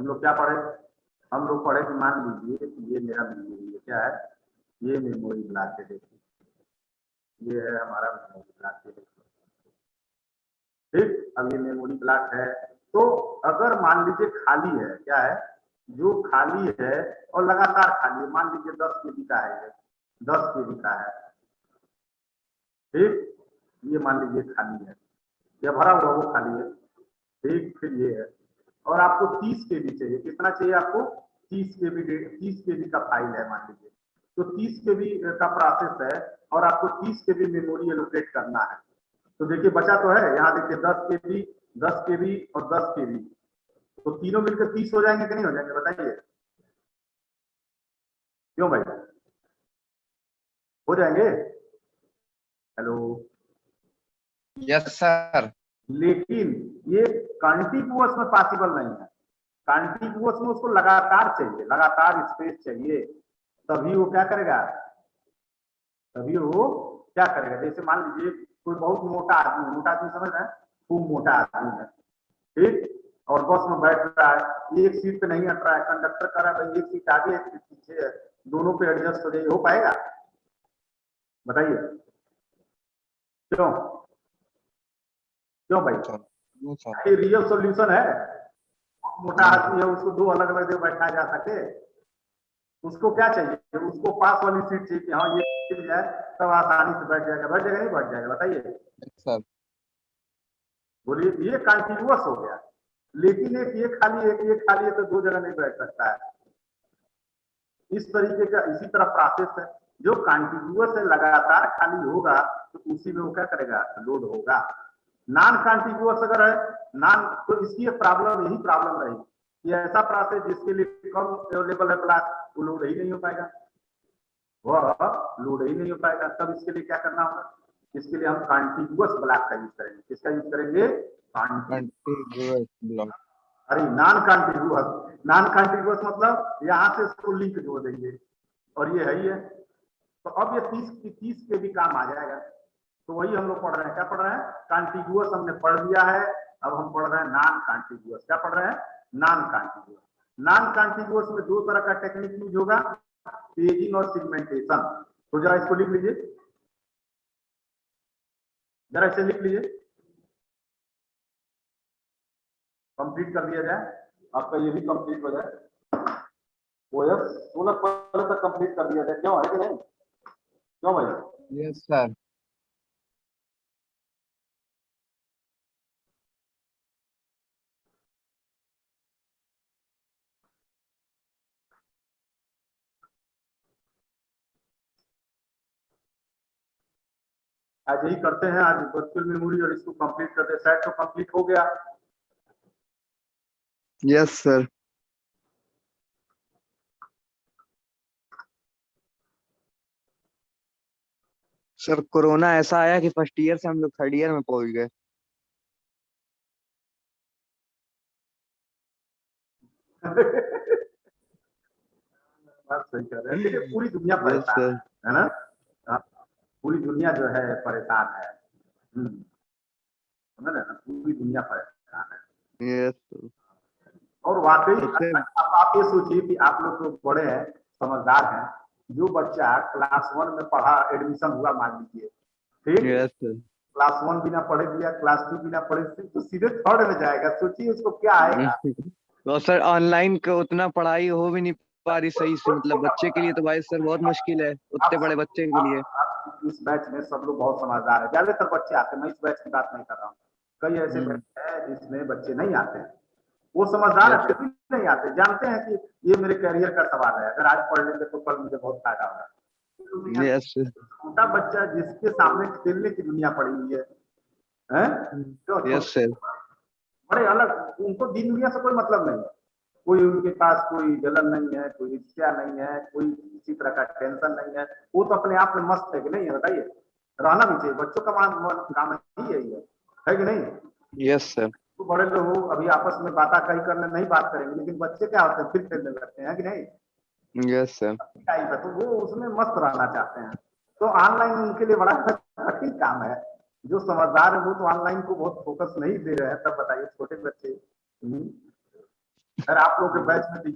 हम लोग क्या पढ़े? हम लोग पढ़े कि मान लीजिए कि ये मेरा मेमोरी है क्या है? ये मेमोरी ब्लॉक है, देखिए। ये है हमारा मेमोरी ब्लॉक है ठीक? अब ये मेमोरी ब्लॉक है। तो अगर मान लीजिए खाली है, क्या है? जो खाली है और लगातार खाली है, मान लीजिए दस के बी का है दस के बी का है। ठीक? ये मान लीजिए खाली है। ये भरा हुआ वो खाली है। ठीक? फिर ये है। और आपको तीस के बी चाहिए। कितना चाहिए आपको? तीस के बी तीस के बी का फ़ाइल है, मान लीजिए। तो तीस के बी का प्रोसेस है और आपको तीस के बी मेमोरी एलोकेट करना है। तो देखिए, बचा तो है। यहाँ देखिए, दस के बी दस के बी और दस के बी तो तीनों मिलकर तीस हो जाएँगे कि नहीं हो जाएँगे, बताइए। क्यों भाई? हो जाएँगे? हेलो यस सर लेकिन ये कंटिन्यूअस में पॉसिबल नहीं है। कंटिन्यूअस में उसको लगातार चाहिए, लगातार स्पेस चाहिए। तभी वो क्या करेगा? तभी वो क्या करेगा? जैसे मान लीजिए, कोई बहुत मोटा आदमी मोटा आदमी समझ रहे खूब मोटा आदमी है, ठीक? और बस में बैठ रहा है, एक सीट पे नहीं हट रहा है कंडक्टर कर रहा है, भाई, एक सीट आगे, एक सीट पीछे है। दोनों पे एडजस्ट हो जाए हो पाएगा? बताइए। क्यों? क्यों भाई? ये रियल सॉल्यूशन है। मोटा आदमी है उसको दो अलग अलग जगह बैठाया जा सके। उसको क्या चाहिए? उसको पास वाली सीट चाहिए कि हाँ ये सीट जाए तब आसानी से बैठ जाएगा। बैठ जाएगा नहीं बैठ जाएगा बताइए। बोलिए ये कंटिन्यूअस हो गया। लेकिन एक ये खाली एक ये खाली है तो दो जगह नहीं बैठ सकता है। इस तरीके का इसी तरह प्रोसेस है। जो कंटिन्यूअस है लगातार खाली होगा तो उसी में वो क्या करेगा? लोड होगा। नॉन कंटिन्यूअस अगर है नॉन तो इसकी प्रॉब्लम यही प्रॉब्लम रही कि ऐसा प्रोसेस जिसके लिए कम अवेलेबल है ब्लॉक वो लोड ही नहीं हो पाएगा। वह लोड ही नहीं हो पाएगा। तब इसके लिए क्या करना होगा? इसके लिए हम कंटिन्यूअस ब्लॉक का यूज़ करेंगे। किसका यूज़ करेंगे? ब्लॉक अरे नॉन कॉन्टिग्यूअस नॉन कॉन्टिग्यूअस मतलब यहाँ से इसको लिंक जोड़ देंगे। और ये है ही है तो अब ये तीस की तीस के भी काम आ जाएगा। तो वही हम लोग पढ़ रहे हैं। क्या पढ़ रहे हैं? कॉन्टिग्यूअस हमने पढ़ लिया है। अब हम पढ़ रहे हैं नॉन कॉन्टिग्यूअस क्या पढ़ रहे हैं? नॉन कॉन्टिग्यूअस नॉन कॉन्टिग्यूअस में दो तरह का टेक्निक यूज़ होगा। पेजिंग और सिगमेंटेशन तो जरा इसको लिख लीजिए। जरा इसे लिख लीजिए। कंप्लीट कर दिया जाए। आपका ये भी कंप्लीट हो जाए। ओएस सोलह पहले तक कंप्लीट कर दिया जाए। क्यों? है कि नहीं? क्यों भाई? यस सर आज यही करते हैं आज वर्चुअल मेमोरी और इसको कंप्लीट करते हैं। सेट तो कंप्लीट हो गया। यस सर सर कोरोना ऐसा आया कि फ़र्स्ट ईयर से हम लोग थर्ड ईयर में पहुँच गए। बात सही कह रहे हैं। पूरी दुनिया परेशान है ना? पूरी दुनिया जो है परेशान है। हम्म, समझ रहे ना? पूरी दुनिया परेशान है। यस और वाकई आप, आप ये सोचिए कि आप लोग तो बड़े हैं समझदार हैं। जो बच्चा क्लास वन में पढ़ा एडमिशन हुआ मान लीजिए। ठीक? यस क्लास वन बिना पढ़े दिया क्लास टू बिना पढ़े तो सीधे थर्ड में जाएगा। सोचिए उसको क्या आएगा। तो सर ऑनलाइन का उतना पढ़ाई हो भी नहीं पा रही सही से। मतलब बच्चे के लिए तो भाई सर बहुत मुश्किल है उतने बड़े बच्चे के लिए। इस बैच में सब लोग बहुत समझदार है। ज़्यादातर बच्चे आते हैं। मैं इस बैच की बात नहीं कर रहा हूँ। कई ऐसे हम्म। बैच है जिसमें बच्चे नहीं आते हैं। वो समझदार है फिर नहीं आते जानते हैं कि ये मेरे करियर का सवाल है। अगर आज पढ़ लेंगे तो कल मुझे बहुत फ़ायदा होगा। छोटा बच्चा जिसके सामने खेलने की दुनिया पड़ी हुई है बड़े अलग उनको दिन दुनिया से कोई मतलब नहीं है। कोई उनके पास कोई जलन नहीं है कोई ईर्ष्या नहीं है कोई किसी तरह का टेंशन नहीं है। वो तो अपने आप में मस्त है कि नहीं है बताइए। रहना भी चाहिए बच्चों का मान काम ही यही है है कि नहीं? यस सर तो बड़े लोग अभी आपस में बात कहीं करने नहीं बात करेंगे लेकिन बच्चे क्या होते हैं फिर खेलने लगते हैं कि नहीं? यस सर टाइप है तो वो उसमें मस्त रहना चाहते हैं। तो ऑनलाइन उनके लिए बड़ा कठिन काम है। जो समझदार है वो तो ऑनलाइन को बहुत फोकस नहीं दे रहे हैं तब बताइए छोटे बच्चे। हम्म, अरे आप लोग के बैच में